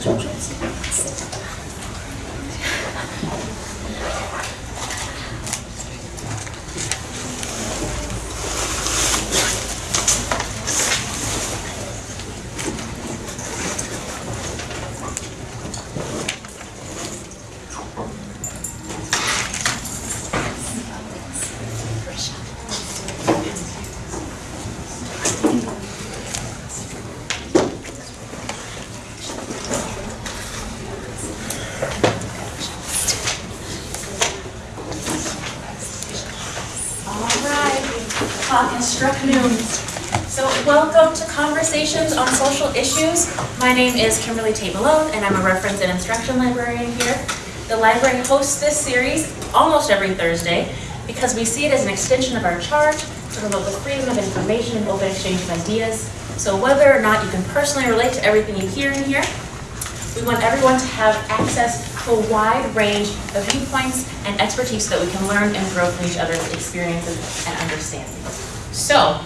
All right, clock has struck noon. So welcome to Conversations on Social Issues. My name is Kimberly Tate Malone, and I'm a reference and instruction librarian here. The library hosts this series almost every Thursday because we see it as an extension of our charge to promote the freedom of information and open exchange of ideas. So whether or not you can personally relate to everything you hear in here, we want everyone to have access to a wide range of viewpoints and expertise so that we can learn and grow from each other's experiences and understandings. So,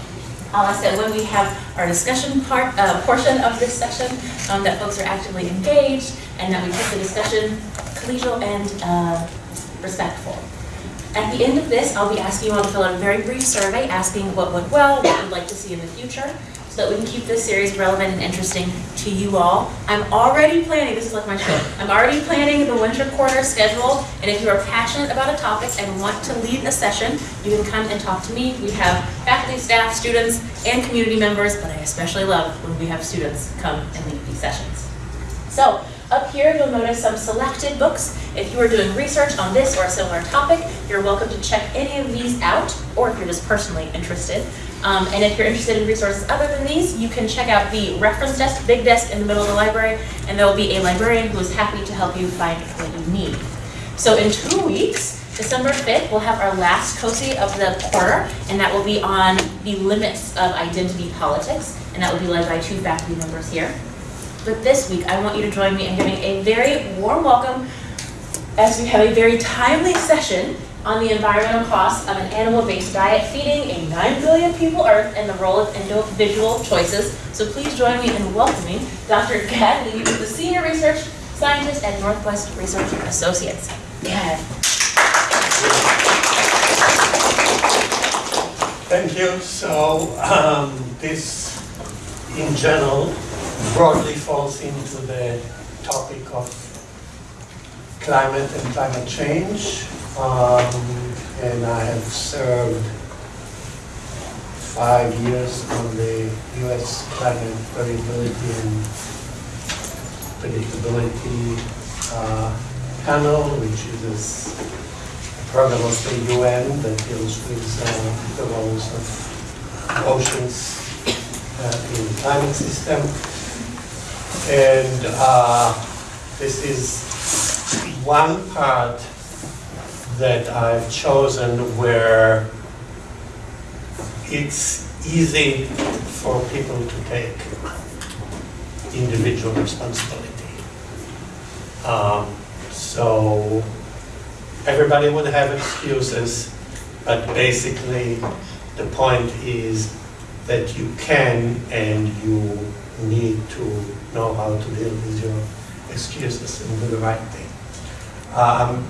ask that when we have our discussion part, uh, portion of this session, um, that folks are actively engaged and that we keep the discussion collegial and uh, respectful. At the end of this, I'll be asking you all to fill out a very brief survey asking what went well, what you'd like to see in the future, so that we can keep this series relevant and interesting to you all. I'm already planning, this is like my show, I'm already planning the winter quarter schedule, and if you are passionate about a topic and want to lead a session, you can come and talk to me. We have faculty, staff, students, and community members, but I especially love when we have students come and lead these sessions. So, up here, you'll notice some selected books. If you are doing research on this or a similar topic, you're welcome to check any of these out, or if you're just personally interested. Um, and if you're interested in resources other than these, you can check out the reference desk, big desk in the middle of the library, and there will be a librarian who is happy to help you find what you need. So in two weeks, December 5th, we'll have our last COSI of the quarter, and that will be on the limits of identity politics, and that will be led by two faculty members here. But this week, I want you to join me in giving a very warm welcome as we have a very timely session on the environmental costs of an animal-based diet feeding a 9 billion people Earth and the role of individual choices. So please join me in welcoming Dr. Gad Lee, the Senior Research Scientist at Northwest Research Associates. Gad. Thank you. So um, this, in general, broadly falls into the topic of climate and climate change. Um, and I have served five years on the U.S. Climate Variability and Predictability uh, Panel, which is program of the UN that deals with uh, the roles of oceans uh, in the climate system. And uh, this is one part that I've chosen where it's easy for people to take individual responsibility. Um, so everybody would have excuses, but basically the point is that you can and you need to know how to deal with your excuses and do the right thing. Um,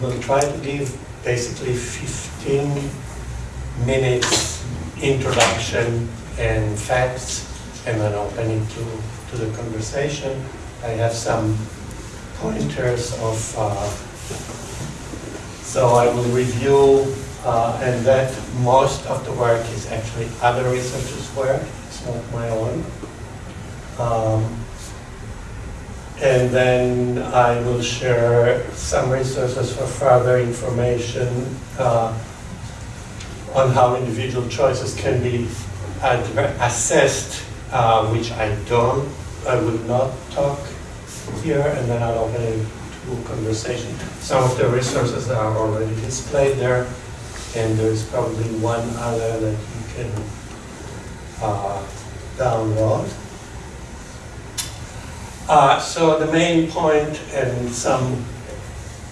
we'll try to give basically 15 minutes introduction and facts and then opening to, to the conversation. I have some pointers of, uh, so I will review uh, and that most of the work is actually other researchers' work, it's not my own. Um, and then I will share some resources for further information uh, on how individual choices can be assessed, uh, which I don't, I will not talk here, and then I'll open it conversation. Some of the resources are already displayed there, and there's probably one other that you can uh, download. Uh, so the main point and some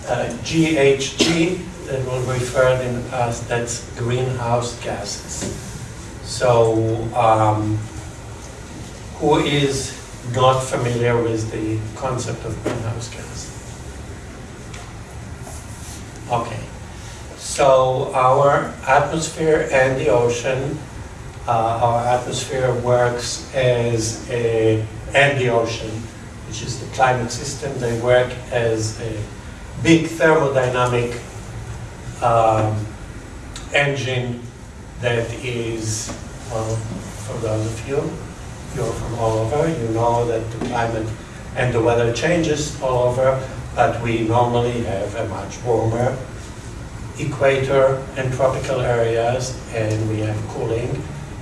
uh, GHG that will referred in the past, that's greenhouse gases. So um, who is not familiar with the concept of greenhouse gas. Okay, so our atmosphere and the ocean, uh, our atmosphere works as a, and the ocean, which is the climate system, they work as a big thermodynamic um, engine that is, well, for those of you, you're from all over, you know that the climate and the weather changes all over, but we normally have a much warmer equator and tropical areas, and we have cooling,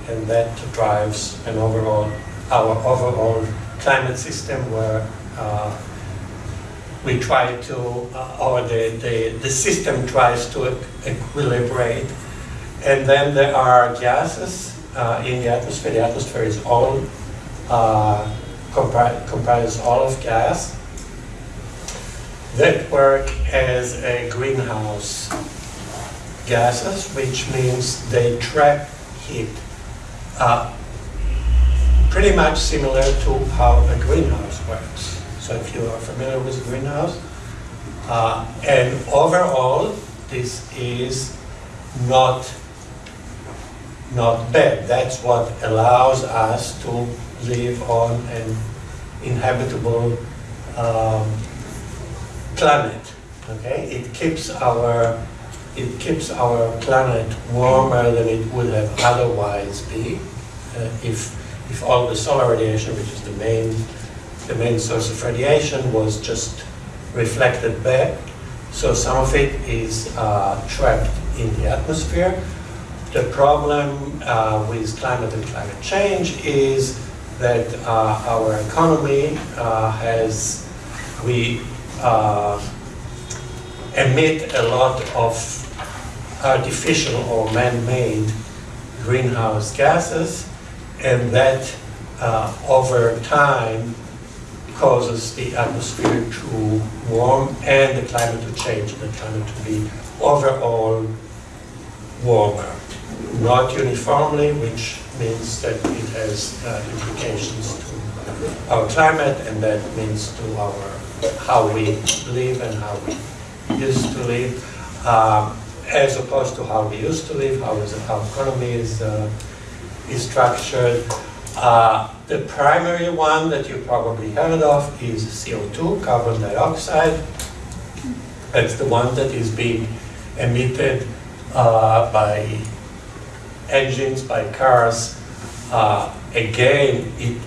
and that drives an overall, our overall climate system where uh, we try to, uh, or the, the, the system tries to equilibrate. And then there are gases uh, in the atmosphere. The atmosphere is all, uh, compri- comprises all of gas that work as a greenhouse gases, which means they trap heat. Uh, pretty much similar to how a greenhouse works. So if you are familiar with greenhouse, uh, and overall, this is not not bad. That's what allows us to live on an inhabitable um, planet. Okay, it keeps our it keeps our planet warmer than it would have otherwise be uh, if if all the solar radiation, which is the main the main source of radiation, was just reflected back. So some of it is uh, trapped in the atmosphere. The problem uh, with climate and climate change is that uh, our economy uh, has, we uh, emit a lot of artificial or man-made greenhouse gases, and that uh, over time causes the atmosphere to warm and the climate to change, the climate to be overall warmer. Not uniformly, which means that it has uh, implications to our climate, and that means to our how we live and how we used to live, um, as opposed to how we used to live, how our economy is uh, is structured. Uh, the primary one that you probably heard of is CO2, carbon dioxide. That's the one that is being emitted uh, by engines, by cars. Uh, again, it,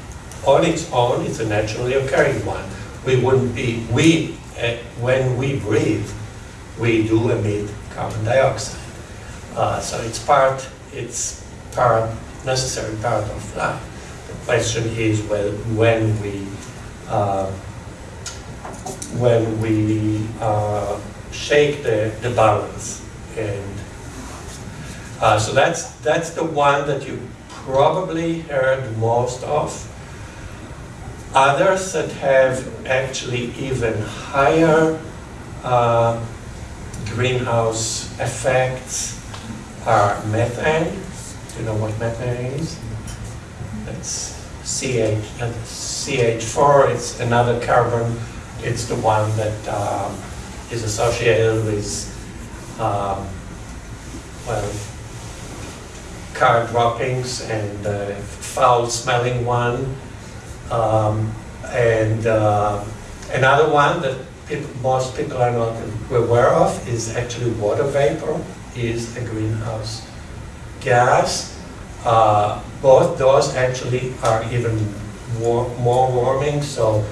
on its own, it's a naturally occurring one. We wouldn't be, we, uh, when we breathe, we do emit carbon dioxide. Uh, so it's part, it's part, necessary part of life. The question is well, when we, uh, when we uh, shake the, the balance and uh, so that's that's the one that you probably heard most of. Others that have actually even higher uh, greenhouse effects are methane. Do you know what methane is? That's CH, that's CH4, it's another carbon. It's the one that um, is associated with, um, well, car droppings and uh, foul smelling one. Um, and uh, another one that people, most people are not aware of is actually water vapor is a greenhouse gas. Uh, both those actually are even war more warming. So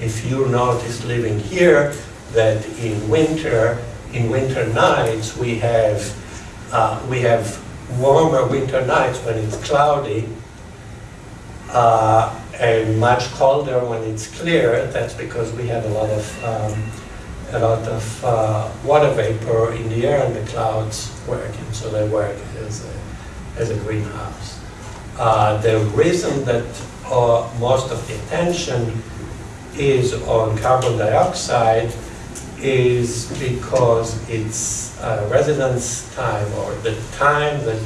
if you notice living here that in winter, in winter nights, we have, uh, we have warmer winter nights when it's cloudy uh, and much colder when it's clear. That's because we have a lot of um, a lot of uh, water vapor in the air and the clouds work, and so they work as a, as a greenhouse. Uh, the reason that uh, most of the attention is on carbon dioxide is because its uh, residence time or the time that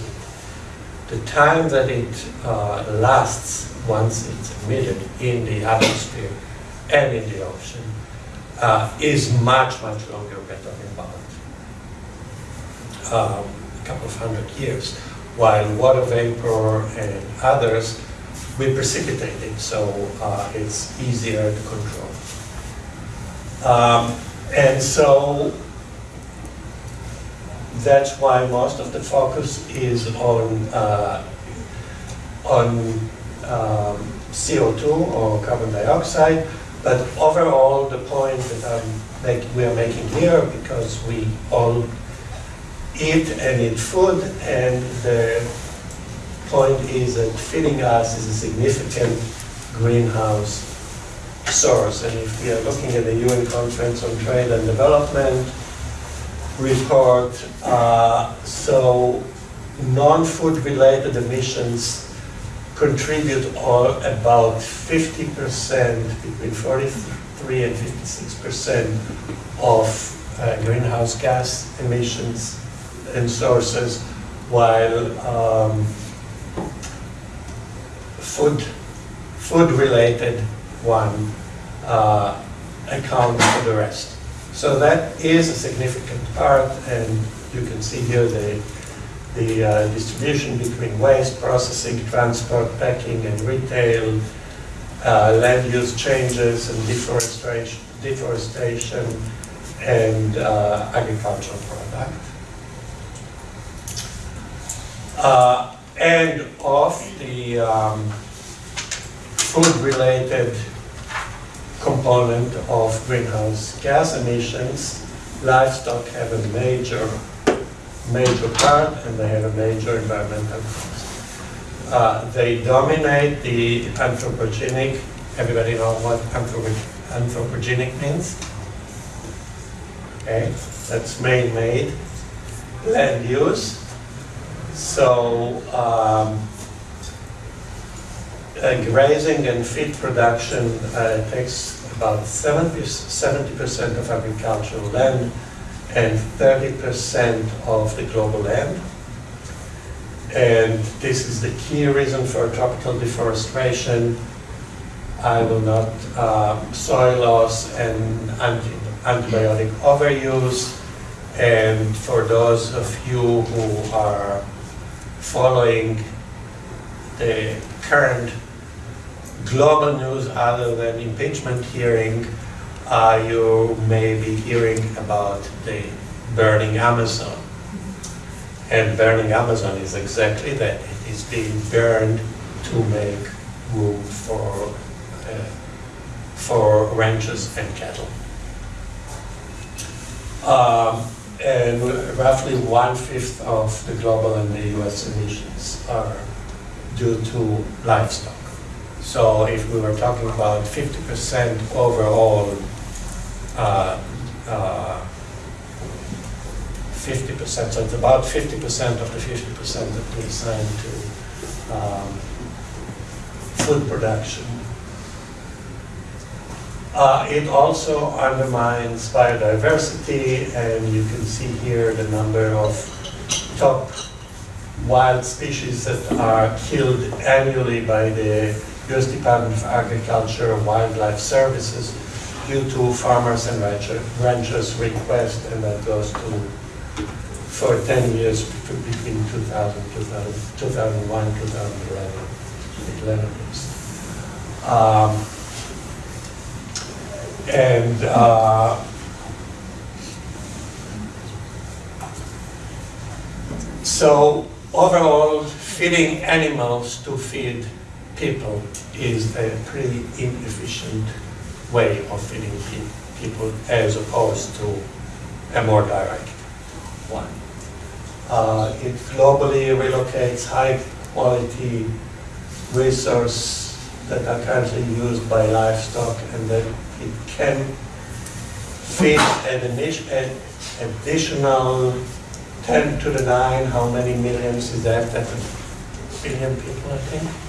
the time that it uh, lasts once it's emitted in the atmosphere and in the ocean, uh, is much, much longer. We're talking about um, a couple of hundred years, while water vapor and others, we precipitate it, so uh, it's easier to control. Um, And so that's why most of the focus is on, uh, on um, CO2 or carbon dioxide, but overall, the point that make, we are making here, because we all eat and eat food, and the point is that feeding us is a significant greenhouse source. And if we are looking at the UN Conference on Trade and Development report, uh, so non-food related emissions contribute about 50%, between 43 and 56% of uh, greenhouse gas emissions and sources, while um, food, food-related one uh, account for the rest. So that is a significant part, and you can see here the, the uh, distribution between waste, processing, transport, packing, and retail, uh, land use changes and deforestation, deforestation and uh, agricultural product. Uh, and of the um, food-related component of greenhouse gas emissions, livestock have a major, major part, and they have a major environmental cost. Uh, They dominate the anthropogenic, everybody know what anthropogenic means? Okay, that's man-made land use. So, um, uh, grazing and feed production uh, takes about 70 percent of agricultural land and 30% of the global land. And this is the key reason for tropical deforestation. I will not, um, soil loss and anti- antibiotic overuse. And for those of you who are following the current global news other than impeachment hearing, uh, you may be hearing about the burning Amazon. And burning Amazon is exactly that. It is being burned to make room for, uh, for ranches and cattle. Um, and roughly one-fifth of the global and the US emissions are due to livestock. So if we were talking about 50% overall, uh, 50%, so it's about 50% of the 50% that we assign to um, food production. Uh, It also undermines biodiversity, and you can see here the number of top wild species that are killed annually by the US Department of Agriculture and Wildlife Services due to farmers and rancher- ranchers' request, and that goes to, for 10 years, between between 2000, 2000 2001, 2011, 11 years. Um, And uh, so overall, feeding animals to feed people is a pretty inefficient way of feeding pe- people as opposed to a more direct one. Uh, It globally relocates high-quality resource that are currently used by livestock and that it can feed an an additional 10 to the 9, how many millions is that? That's a billion people, I think.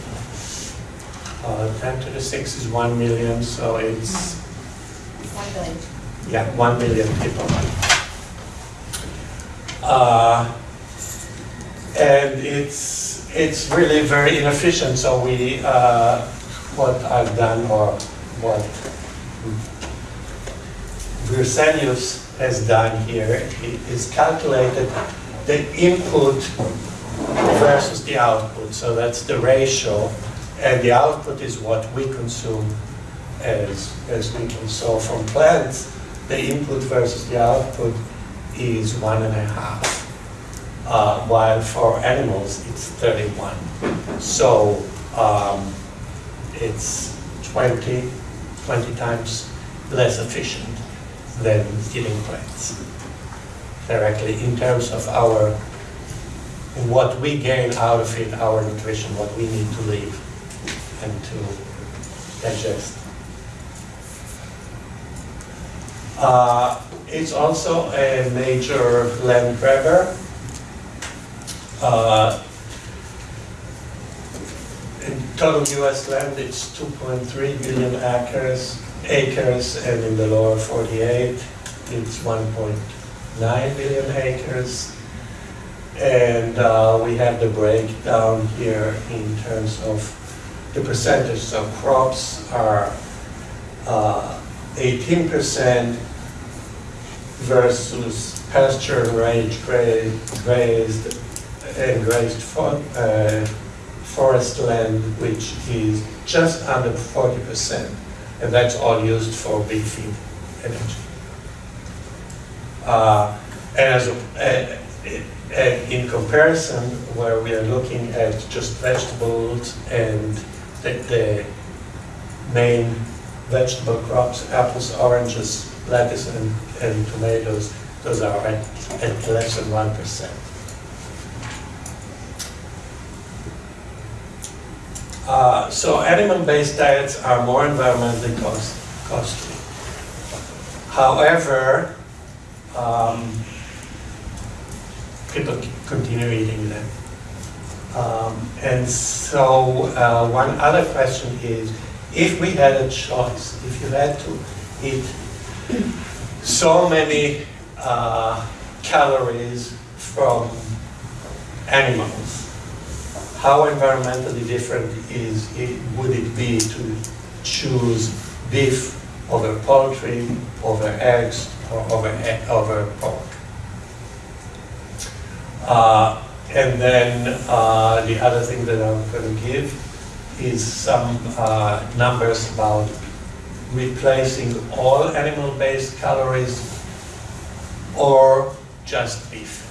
Uh, 10 to the 6 is 1 million, so it's, One billion. yeah, 1 million people. Uh, And it's it's really very inefficient, so we, uh, what I've done, or what Berzelius has done here, is calculated the input versus the output, so that's the ratio, and the output is what we consume as, as people. So from plants, the input versus the output is one and a half, uh, while for animals, it's 31. So um, it's 20, 20 times less efficient than eating plants directly in terms of our, what we gain out of it, our nutrition, what we need to live and to digest. Uh, It's also a major land grabber. Uh, In total US land, it's 2.3 billion acres, acres, and in the lower 48, it's 1.9 billion acres. And uh, we have the breakdown here in terms of the percentage. of crops are uh, 18% versus pasture range gra- grazed and grazed for, uh, forest land, which is just under 40%. And that's all used for feed energy. Uh, as, a- a- in comparison, where we are looking at just vegetables and the, the main vegetable crops, apples, oranges, lettuce, and, and tomatoes, those are at, at less than one percent. Uh, so animal-based diets are more environmentally cost, costly. However, um, people continue eating them. Um, and so, uh, one other question is, if we had a choice, if you had to eat so many uh, calories from animals, how environmentally different is it, would it be to choose beef over poultry, over eggs, or over, over pork? Uh, and then uh, the other thing that I'm going to give is some uh, numbers about replacing all animal-based calories or just beef.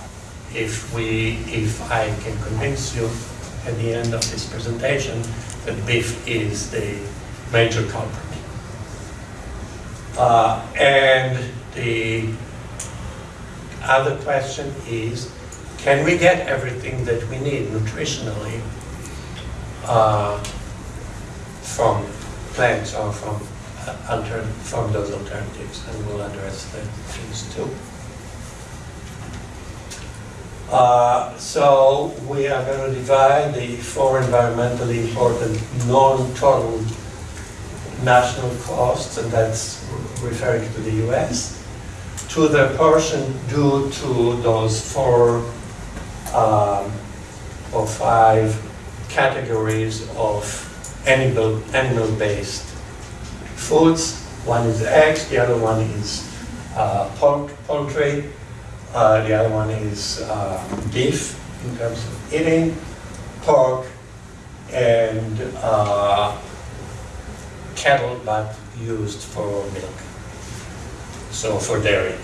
If we, if I can convince you at the end of this presentation that beef is the major culprit. Uh, and the other question is, can we get everything that we need nutritionally uh, from plants or from uh, from those alternatives? And we'll address that things too. Uh, So we are going to divide the four environmentally important non-total national costs, and that's referring to the US, to the portion due to those four um, or five categories of animal, animal-based foods. One is eggs, the other one is uh, pork, poultry, uh, the other one is uh, beef in terms of eating, pork, and uh, cattle, but used for milk. So for dairy.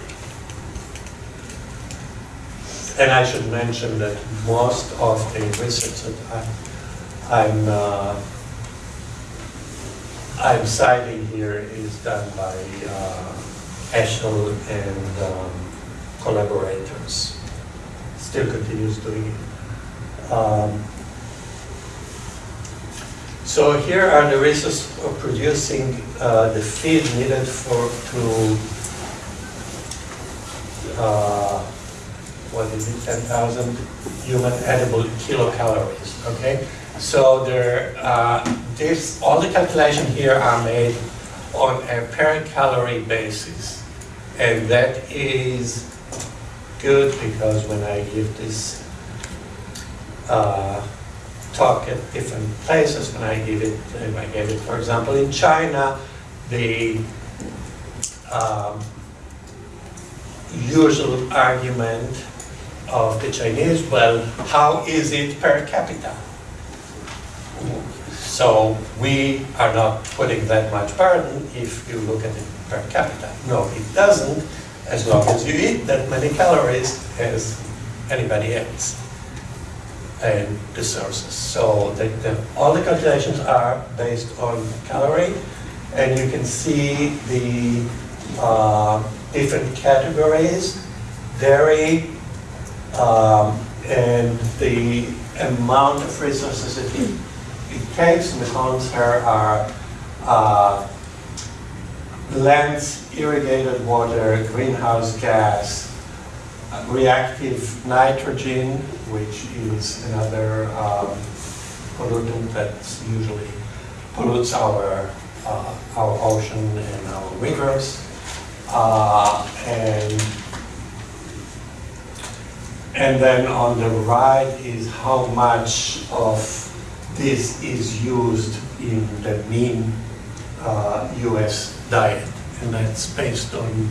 And I should mention that most of the research that I, I'm uh, I'm citing here is done by uh, and um, collaborators. Still continues doing it. Um, so here are the resources of producing uh, the feed needed for to uh, what is it, 10,000 human edible kilocalories, okay? So there, uh, this, all the calculations here are made on a per calorie basis. And that is good because when I give this uh, talk at different places when I give it. uh, I gave it, for example, in China, the um, usual argument of the Chinese, well, how is it per capita? So we are not putting that much burden if you look at it per capita. No, it doesn't, as long as you eat that many calories as anybody else and the sources. So the, the, all the calculations are based on calorie, and you can see the uh, different categories, dairy, um, and the amount of resources it, it takes. And the columns here are uh, lands, irrigated water, greenhouse gas, reactive nitrogen, which is another um, pollutant that usually pollutes our, uh, our ocean and our rivers. Uh, and, and then on the right is how much of this is used in the mean uh, US diet. And that's based on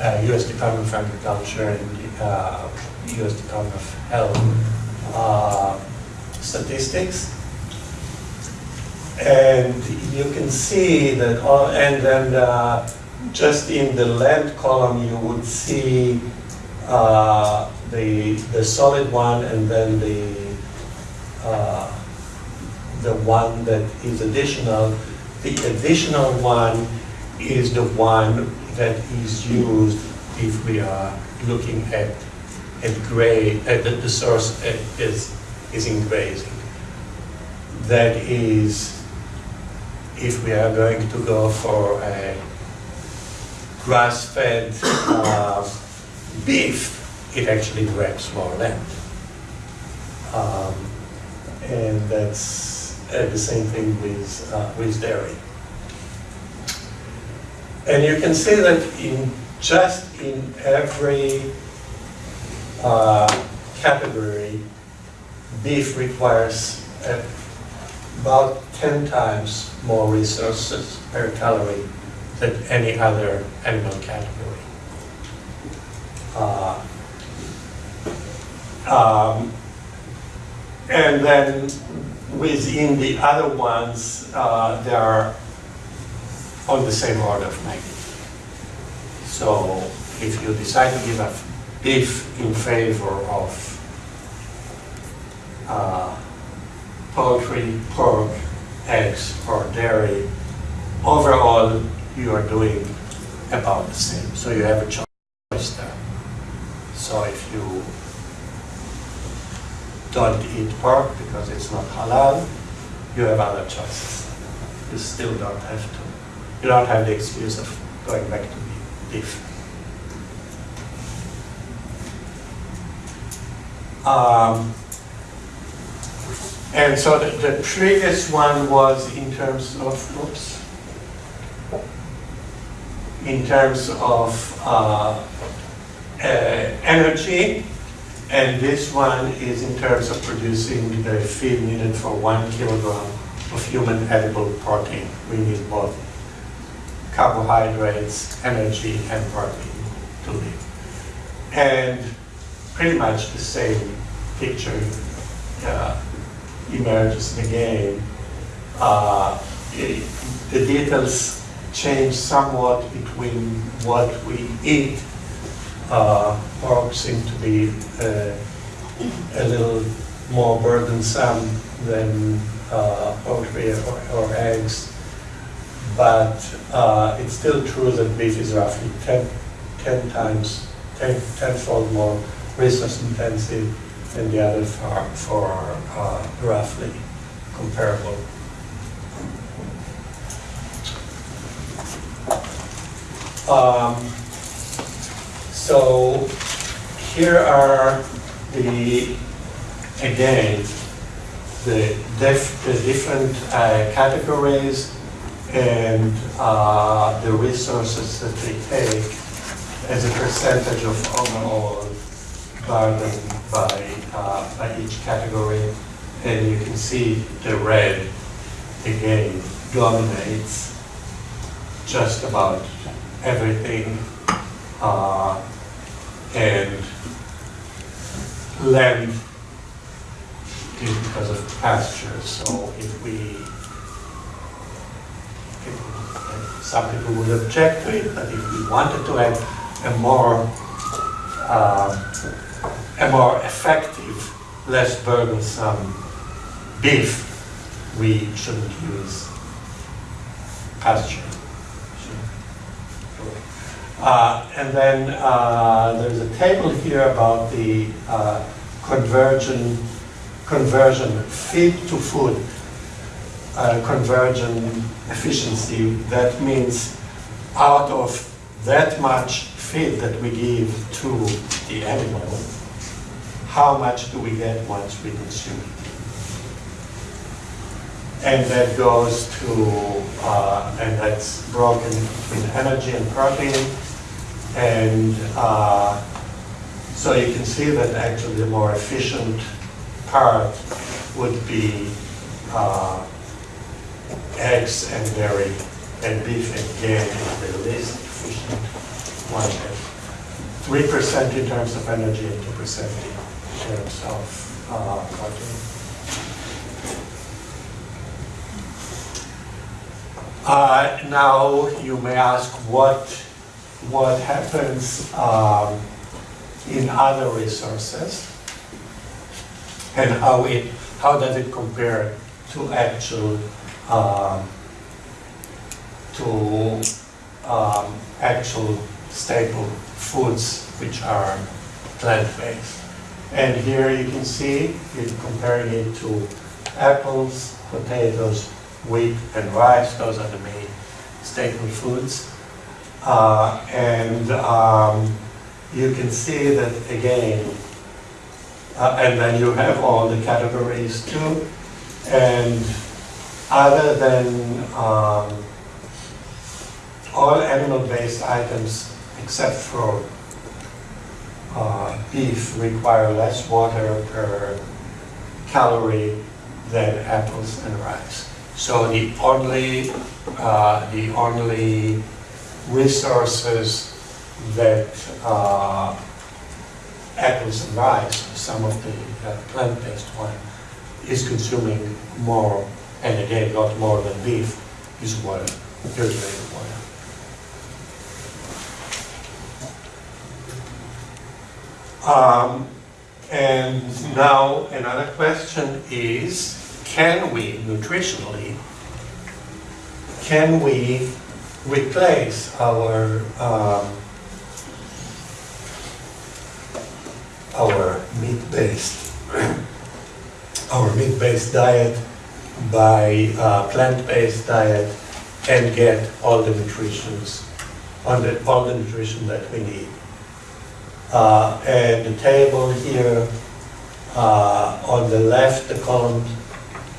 uh, US Department of Agriculture and uh, US Department of Health uh, statistics. And you can see that, all, and then uh, just in the land column, you would see uh, the, the solid one and then the, uh, the one that is additional. The additional one is the one that is used if we are looking at, at gray, at the, the source is, is in grazing. That is, if we are going to go for a grass-fed uh, beef, it actually grabs more land. Um, and that's uh, the same thing with, uh, with dairy. And you can see that in just in every uh, category, beef requires about 10 times more resources per calorie than any other animal category. Uh, um, and then within the other ones, uh, they are on the same order of magnitude. So if you decide to give a beef in favor of uh, poultry, pork, eggs, or dairy, overall you are doing about the same. So you have a choice there. So if you don't eat pork because it's not halal, you have other choices. You still don't have to. You don't have the excuse of going back to beef. Um, and so the, the previous one was in terms of, oops, in terms of uh, uh, energy, and this one is in terms of producing the feed needed for one kilogram of human edible protein. We need both carbohydrates, energy, and protein to live. And pretty much the same picture uh, emerges again. Uh, it, the details change somewhat between what we eat. Uh, pork seem to be uh, a little more burdensome than uh, poultry or, or eggs but uh, it's still true that beef is roughly 10, 10 times, 10, tenfold more resource intensive than the other for, for uh, roughly comparable. Um, so here are the, again, the, def, the different uh, categories and uh, the resources that they take as a percentage of overall burden by, uh, by each category. And you can see the red again dominates just about everything. Uh, and land is because of pasture. So if we, if- some people would object to it, but if we wanted to have a more, uh, a more effective, less burdensome beef, we shouldn't use pasture. Uh, And then uh, there's a table here about the uh, conversion, conversion feed to food, uh, conversion efficiency. That means out of that much feed that we give to the animal, how much do we get once we consume it? And that goes to, uh, and that's broken in energy and protein. And uh, so you can see that actually the more efficient part would be uh, eggs and dairy, and beef again is the least efficient one. Three percent in terms of energy and two percent in terms of uh, protein. Uh, Now, you may ask what, what happens um, in other resources and how it, how does it compare to actual, um, to um, actual staple foods which are plant-based. And here you can see, you're comparing it to apples, potatoes, wheat, and rice. Those are the main staple foods. Uh, and um, you can see that again, uh, and then you have all the categories too. And other than um, all animal-based items except for uh, beef require less water per calorie than apples and rice. So the only, uh, the only resources that uh, apples and rice, some of the uh, plant-based one, is consuming more, and again, not more than beef, is water, purified water. Um, And now, another question is, can we nutritionally, can we replace our, um, our meat-based, our meat-based diet by uh, plant-based diet and get all the nutritions, all the, all the nutrition that we need? Uh, And the table here, uh, on the left, the column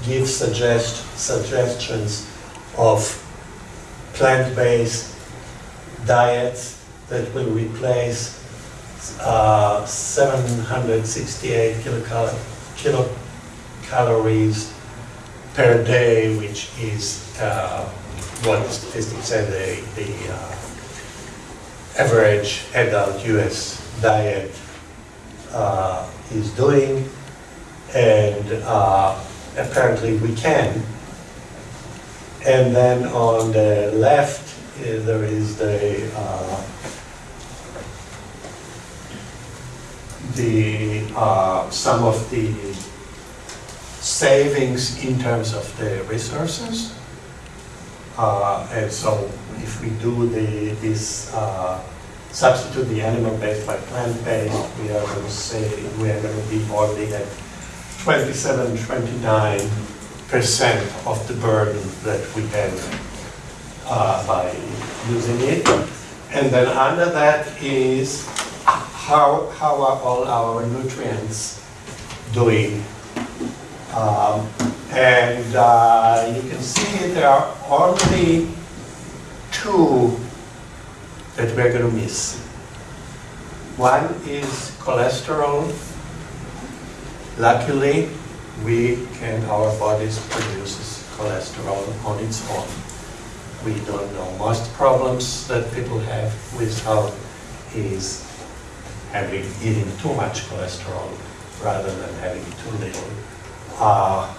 gives suggest, suggestions of plant-based diets that will replace uh, 768 kilocal- kilocalories per day, which is uh, what the statistics say the, the uh, average adult US diet uh, is doing, and uh, apparently we can. And then on the left, uh, there is the, uh, the, uh, some of the savings in terms of the resources. Uh, And so if we do the, this, uh, substitute the animal-based by plant-based, we are going to say, we are going to be already at 27, 29 percent of the burden that we have uh, by using it. And then under that is how, how are all our nutrients doing? Um, And uh, you can see there are only two that we're going to miss. One is cholesterol. Luckily, we can, our bodies produces cholesterol on its own. We don't know. Most problems that people have with health is having, eating too much cholesterol rather than having too little. Uh,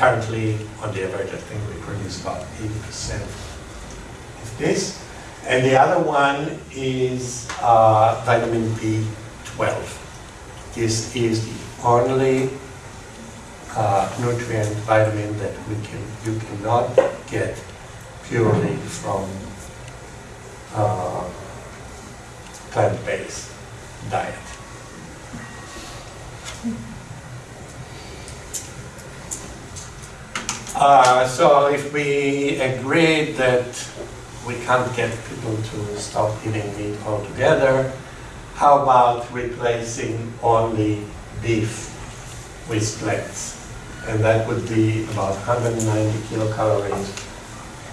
Currently, on the average, I think we produce about 80% of this. And the other one is uh, vitamin B12. This is the only uh, nutrient vitamin that we can, you cannot get purely from uh, plant-based diet. Uh, so if we agree that we can't get people to stop eating meat altogether, how about replacing only beef with plants? And that would be about 190 kilocalories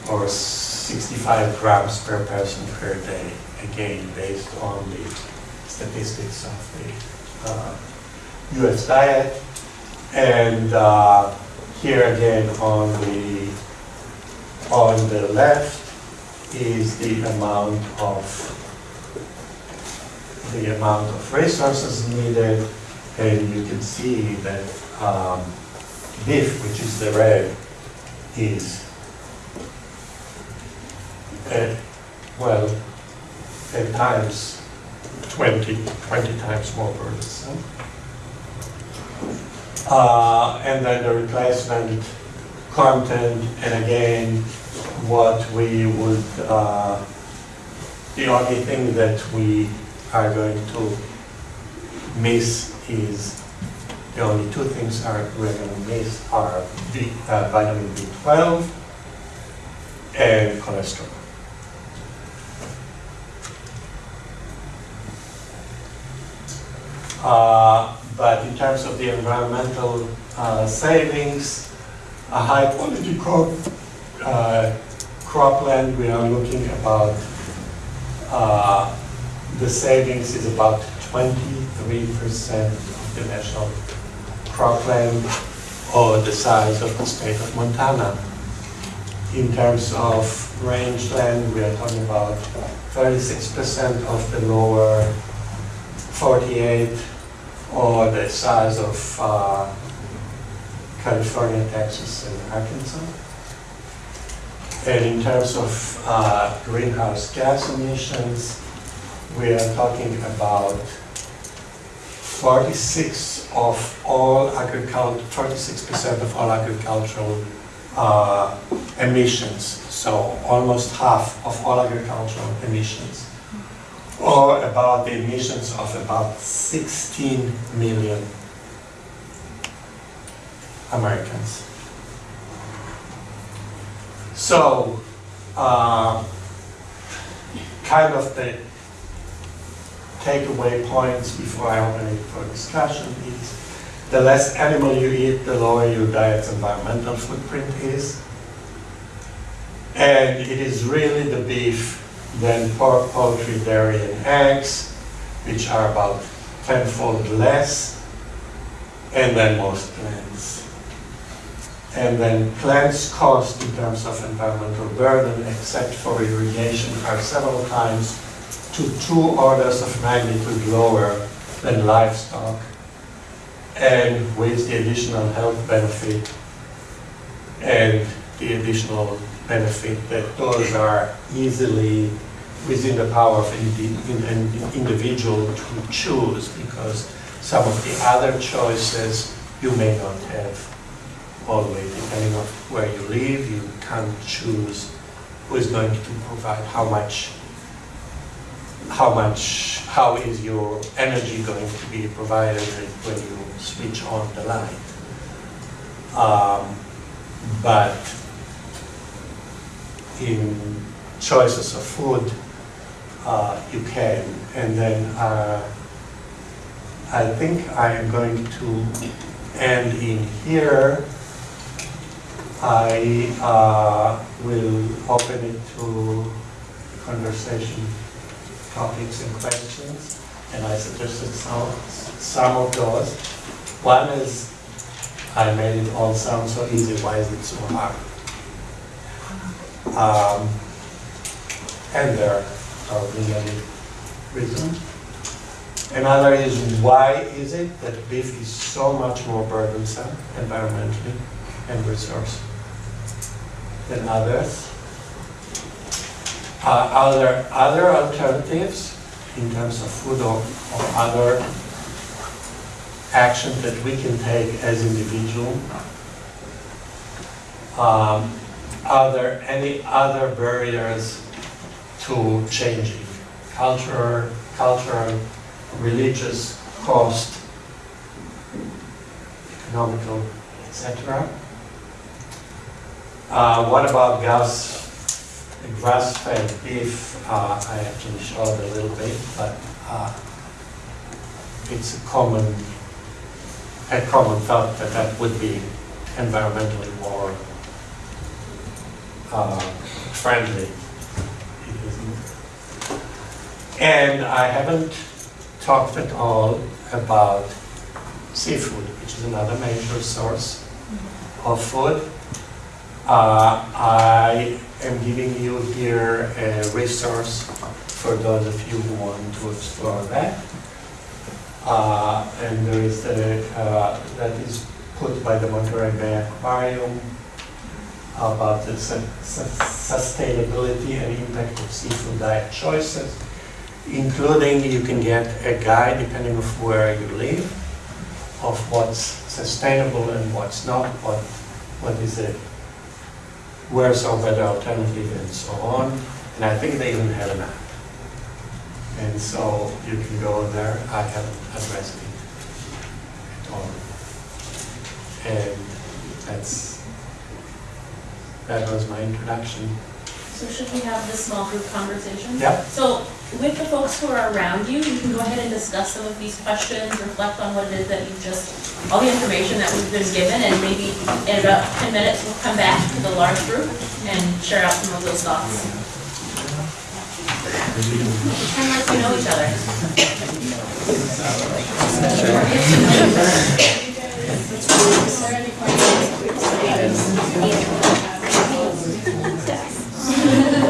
or 65 grams per person per day, again, based on the statistics of the uh, US diet. And uh, here again on the, on the left is the amount of, the amount of resources needed. And you can see that um, beef, which is the red, is at, well, 10 times, 20, 20 times more burdensome. Uh, and then the replacement content, and again, what we would, uh, the only thing that we are going to miss is, the only two things are we're miss are B, uh, vitamin B12 and cholesterol. Uh, but in terms of the environmental uh, savings, a high quality crop, uh, cropland, we are looking about, uh, the savings is about 23% of the national cropland or the size of the state of Montana. In terms of rangeland, we are talking about 36% of the lower 48 or the size of uh, California, Texas, and Arkansas. And in terms of uh, greenhouse gas emissions, we are talking about 46 of all agriculture, 46% of all agricultural uh, emissions. So almost half of all agricultural emissions or about the emissions of about 16 million Americans. So, uh, kind of the takeaway points before I open it for discussion is the less animal you eat, the lower your diet's environmental footprint is. And it is really the beef then pork, poultry, dairy, and eggs, which are about tenfold less, and then most plants. And then plants cost in terms of environmental burden, except for irrigation, are several times to two orders of magnitude lower than livestock. And with the additional health benefit and the additional benefit that those are easily within the power of an individual to choose because some of the other choices you may not have always, depending on where you live, you can't choose who is going to provide how much, how much, how is your energy going to be provided when you switch on the light. Um, but in choices of food, uh, you can. And then uh, I think I am going to end in here. I uh, will open it to conversation topics and questions. And I suggested some, some of those. One is I made it all sound so easy, why is it so hard? Um, And there are many reasons. Another is why is it that beef is so much more burdensome environmentally and resource than others? Uh, Are there other alternatives in terms of food or or other actions that we can take as individuals? Um, Are there any other barriers to changing? Culture, cultural, religious, cost, economical, etc. Uh, What about gas, grass-fed beef? Uh, I actually showed a little bit, but uh, it's a common, a common thought that that would be environmentally more uh, friendly. And I haven't talked at all about seafood, which is another major source of food. Uh, I am giving you here a resource for those of you who want to explore that. Uh, And there is a, uh, that is put by the Monterey Bay Aquarium about the su- su- sustainability and impact of seafood diet choices, including you can get a guide, depending on where you live, of what's sustainable and what's not, what, what is it, where's our better alternative and so on. And I think they even have an app. And so you can go there, I haven't addressed it at all. And that's, that was my introduction. So should we have this small group conversation? Yep. So with the folks who are around you, you can go ahead and discuss some of these questions, reflect on what it is that you've just, all the information that we've been given, and maybe in about 10 minutes, we'll come back to the large group and share out some of those thoughts. Pretend like we know each other.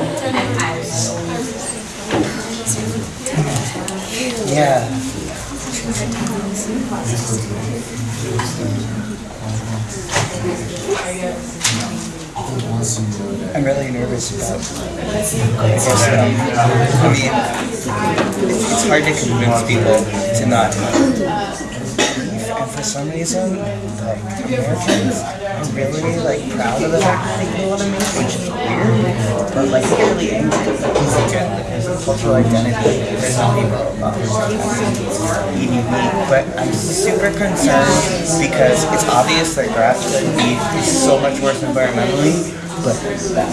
Yeah. I'm really nervous about. I mean, it's hard to convince people to not. For some reason, like Americans are really like proud of the fact that they eat a lot of meat, which is weird. But like really angry like uh, cultural identity. There's not people about but I'm super concerned because it's obvious that grass-fed beef is so much worse environmentally. But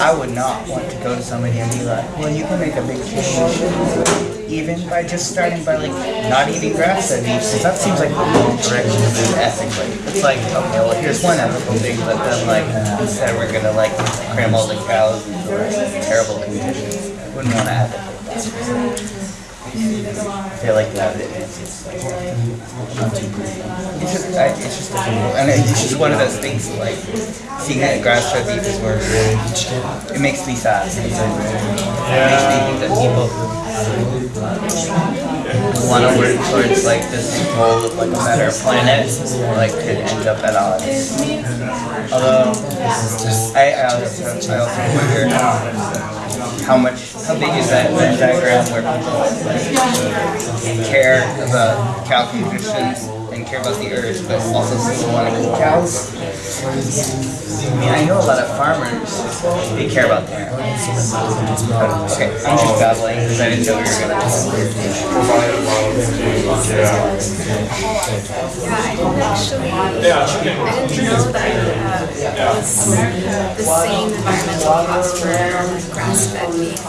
I would not want to go to somebody and be like, well, you can make a big change, even by just starting by like not eating grass-fed beef, because that seems like the wrong direction to move ethically. It's like, okay, well, here's one ethical thing, but then like instead we're gonna like cram all the cows into terrible conditions. I wouldn't want to advocate that. Feel like that it's like it's just it's just and it's just one of those things like seeing that grass-fed beef is worse. It makes me sad. It makes me think that people want to work towards like this goal of like a better planet, like could end up at odds. Although I, I also I also wonder how much how big is that Venn diagram where people like care about cow conditions and care about the earth, but also still want to keep cows? I mean, I know a lot of farmers, they care about their animals. Okay, I'm just babbling because I didn't know we were gonna. Yeah, I didn't actually, I didn't know that uh, was the same environmental cost for grass-fed beef.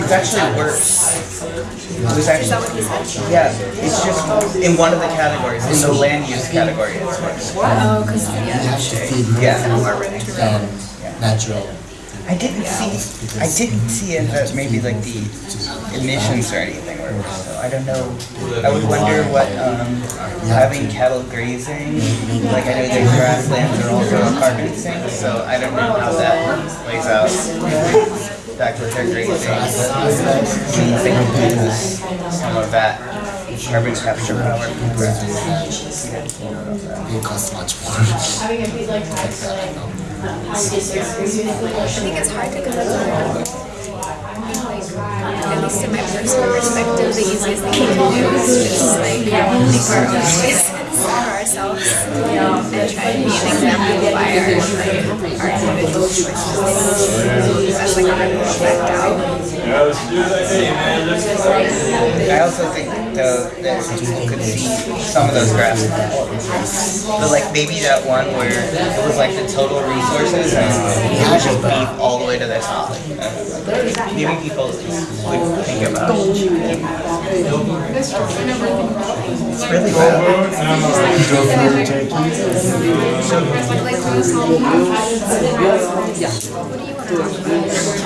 It's actually worse. It was actually, what yeah, it's just in one of the categories, in the land use category, it's worse. Oh, because, You yeah, have to feed more Yeah. more room to run. than natural. I didn't see, I didn't see it, uh, maybe like the emissions or anything, or, so I don't know. I would wonder what, um, having cattle grazing, like I know their grasslands are also a carbon sink, so I don't know how that plays out. Back with their grazing, seems they some of that carbon capture power from grass. It costs much more. I think it's hard to kind of at least in my personal perspective, the easiest thing we can do is just like make our own choices for ourselves and try to be an example by our like our individual choices. That's like a ripple effect out. I also think though that people could see some of those graphs. But like maybe that one where it was like the total resources and it was just beef all the way to the top. Uh, Maybe people would think about it. It's really bad.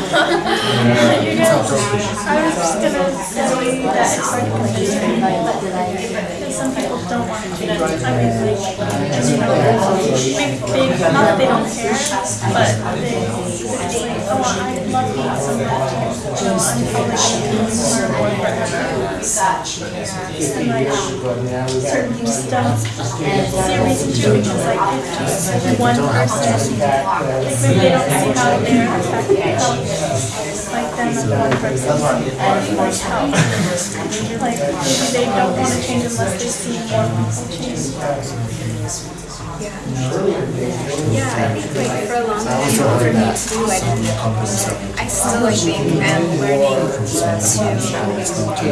I was just gonna say that it's hard some people don't want to do. I mean, like, you know, maybe they, not that they don't care, but they, oh, I love meat so much. You know, I'm probably. And like, certain just don't see a reason to, because like, one person, like, they don't see how they're affected, like them as one person and like help. Like they don't want to change unless they see more people change. Yeah, I think like for a long time, for me too, I didn't, I still I think am learning to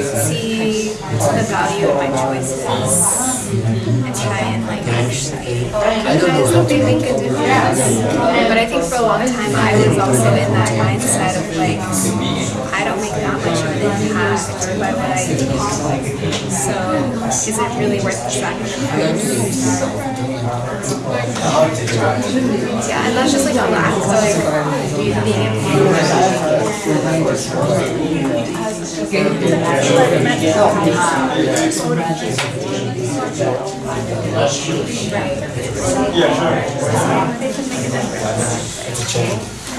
see the value of my choices and try and like actually recognize that they make a difference. But I think for a long time, I was also in that mindset of like, I don't make that much So is it really worth the sacrifice? Yeah, and that's just like a lack of being They can make a difference. I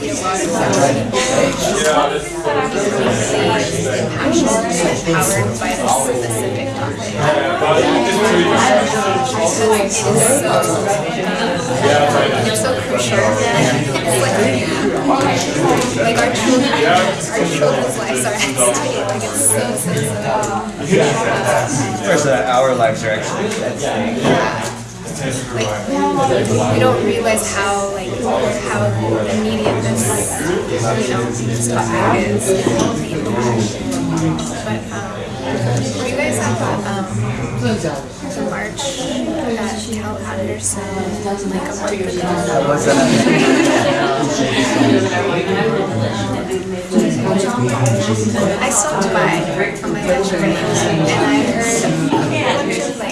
of course, uh, our lives are actually at stake. Like we don't realize how like how immediate this you know this is. But um, were you guys at um the march that Cal Anderson like a month ago? What's that? I stopped by on my lunch break and I heard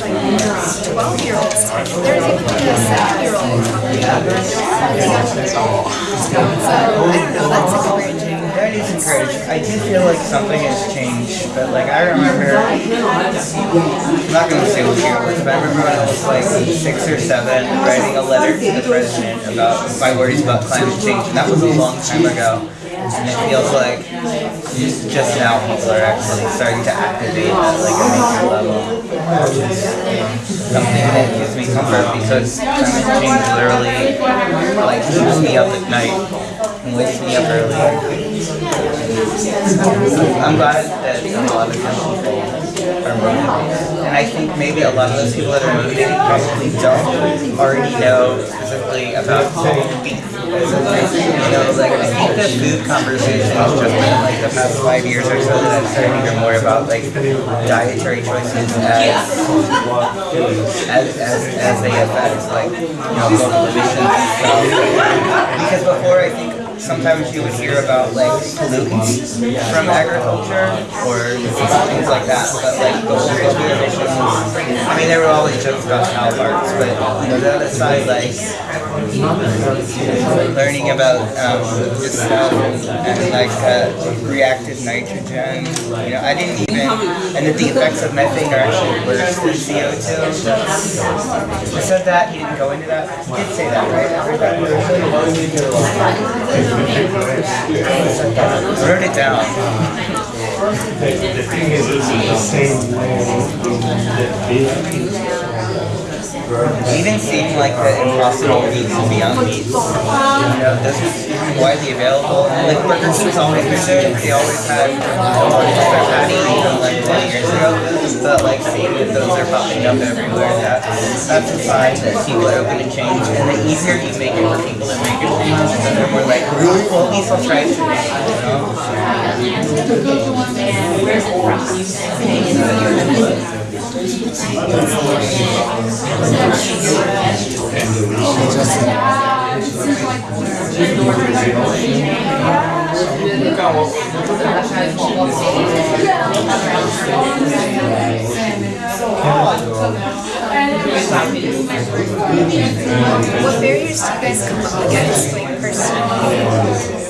Us, like 12 year olds, there's even like a 7 year old So, I don't know, that's encouraging. That is encouraging. I do feel like something has changed, but like I remember, I'm not gonna say what year it was, but I remember when I was like six or seven, writing a letter to the president about my worries about climate change, and that was a long time ago. And it feels like just, now people are actually starting to activate at like a major level. Something that gives me comfort because climate change literally like keeps me up at night and wakes me up early. I'm glad that a lot of people are motivated. And I think maybe a lot of those people that are motivated probably don't already know specifically about beef. You know, like I think the food conversation has just been like the past five years or so that I'm starting to hear more about like dietary choices as as, as, as they affect like you know global emissions. Because before I think sometimes you would hear about like pollutants from agriculture or things like that, but like the global emissions. I mean, there were always jokes about cow farts, but you know that aside, like learning about um, and like uh, reactive nitrogen. You know, I didn't even, and that the effects of methane are actually worse than CO2. I said that, he didn't go into that. He did say that, right? Wrote it down. The thing is, it's the same way that even seemed like the impossible meats and beyond meats. You was even widely available. Like Burger King's always been there. They always had their patty like 20 years ago. But like seeing that those are popping up everywhere, that, that's a sign that people are open to change. And the easier you make it for people to make a change, then they're more like, well, at least I'll try it today. You know? What barriers do you guys come up against, like personally?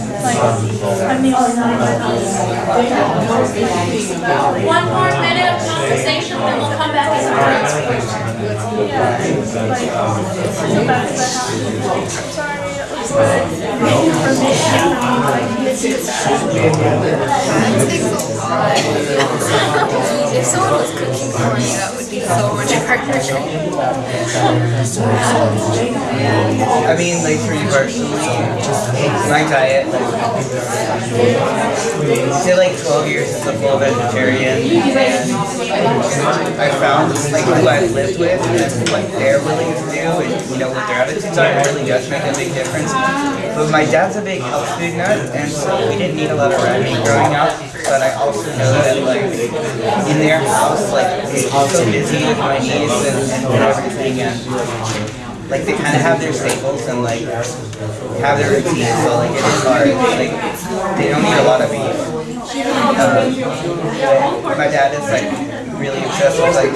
The only One more minute of conversation, then we'll come back as a Yeah, like so bad as I have. Sorry, If someone was cooking for you, that would be so much. I mean, like for me personally, my diet, like, did like 12 years as a full vegetarian, and I found like who I lived with and what they're willing to do, and you know what their attitudes are, it really does make a big difference. But my dad's a big health food nut, and so we didn't eat a lot of meat growing up. But I also know that like in their house, like it's so busy with my niece and, and everything, and like they kind of have their staples and like have their routine, so like it is hard. Like they don't eat a lot of beef. Um, my dad is like really obsessed with like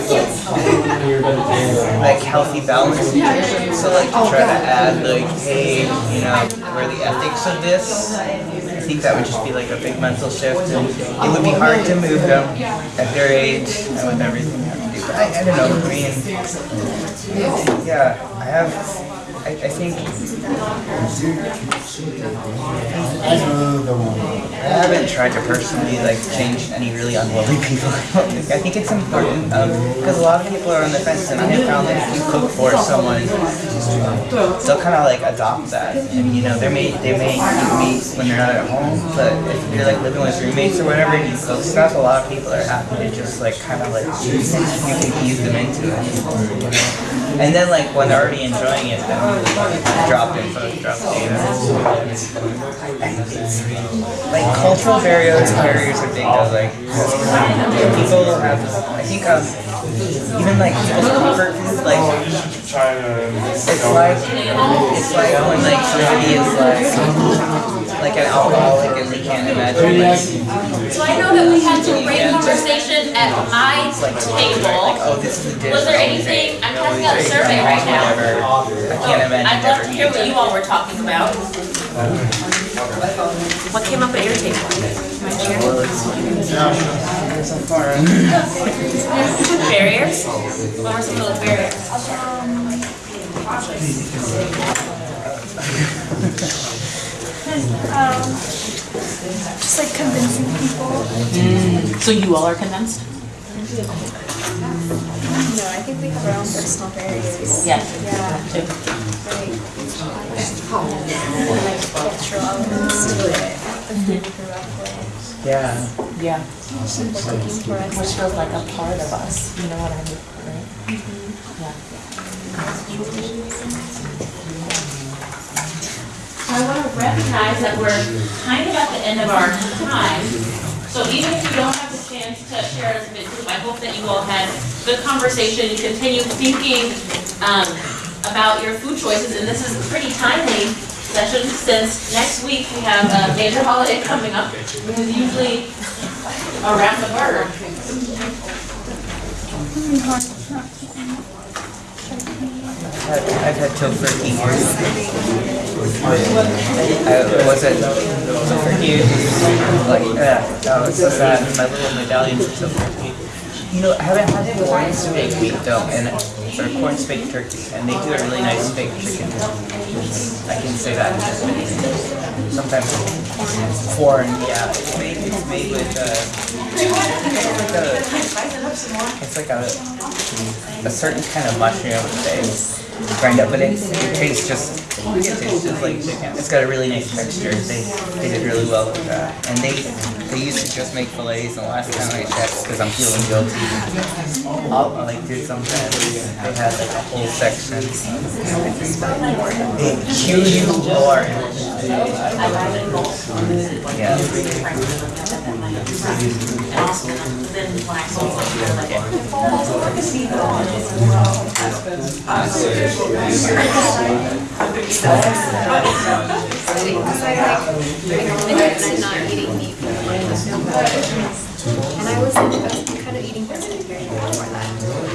like healthy nutrition. So like to try to add like hey, you know, where the ethics of this. I think that would just be like a big mental shift, and it would be hard to move them at their age and with everything. I, I don't know. I mean, yeah, I have I, I think I know the one. I haven't tried to personally like change any really unwilling people. I think it's important um, because a lot of people are on the fence, and I have found that if you cook for someone, they'll kind of like adopt that. And you know, they may they may eat meat when they're not at home, but if you're like living with roommates or whatever, and you cook stuff, a lot of people are happy to just like kind of like you can ease them into it. And then like when they're already enjoying it, then you drop info, drop data. Like cultural barriers, barriers are big though. Like people have, I think um, even like people's comfort food, like it's like it's like when like somebody is like like an alcoholic and they can't imagine like So I know that we had some great conversation at my like table. oh this is a dish. Was there oh, anything, I'm oh, passing out a survey right now. Whatever. I can't oh, imagine I'd love to hear what you all were talking about. What came up at your table? so far. Barriers? What were some of those barriers? Um, Um, just like convincing people. So you all are convinced? No, I think we have our own personal barriers. Yeah. Yeah. Like, like cultural elements to it, the we grew up with, Yeah. Yeah. cooking for us. Which feels like a part of us, you know what I mean, right? I want to recognize that we're kind of at the end of our time. So even if you don't have the chance to share as a bit group, I hope that you all had good conversation, you continue thinking um, about your food choices, and this is a pretty timely session since next week we have a major holiday coming up, which is usually around the bird. I've I've had tofurkey here. I was at tofurkey, like, yeah, that was so sad, my little medallions of tofurkey. You know, I haven't had Quorn steak meat though, and, or Quorn steak turkey, and they do a really nice baked chicken. I can say that. Sometimes Quorn, yeah, it's made, it's made with, uh, it's like a, it's like a, certain kind of mushroom they grind up, but it, it tastes just, it tastes just like chicken. It's got a really nice texture. They, they did really well with that. And they, they used to just make fillets, and the last time I checked, because I'm feeling guilty, I like did sometimes, they had like a whole section. Huge more. Yeah. And also, And I was, kind of eating vegetarian before that.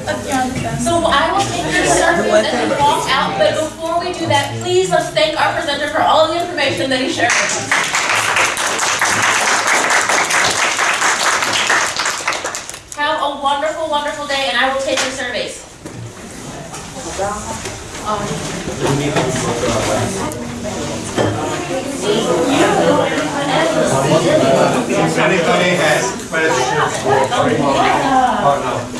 So I will take your surveys and walk out, but before we do that, please let's thank our presenter for all the information that he shared with us. Have a wonderful, wonderful day, and I will take your surveys. If anybody has questions, oh no.